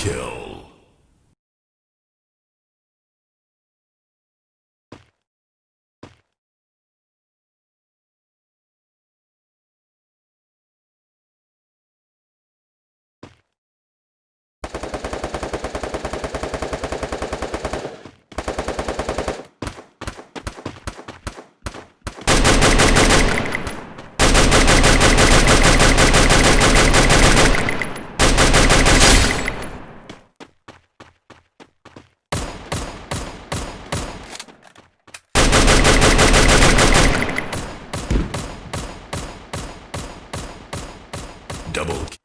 kill. Double.